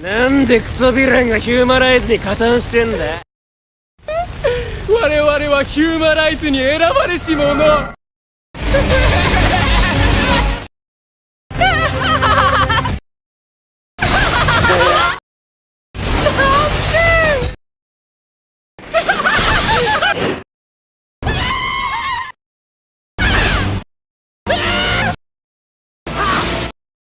なんでクソヴィランがヒューマライズに加担してんだ 我々はヒューマライズに選ばれし者。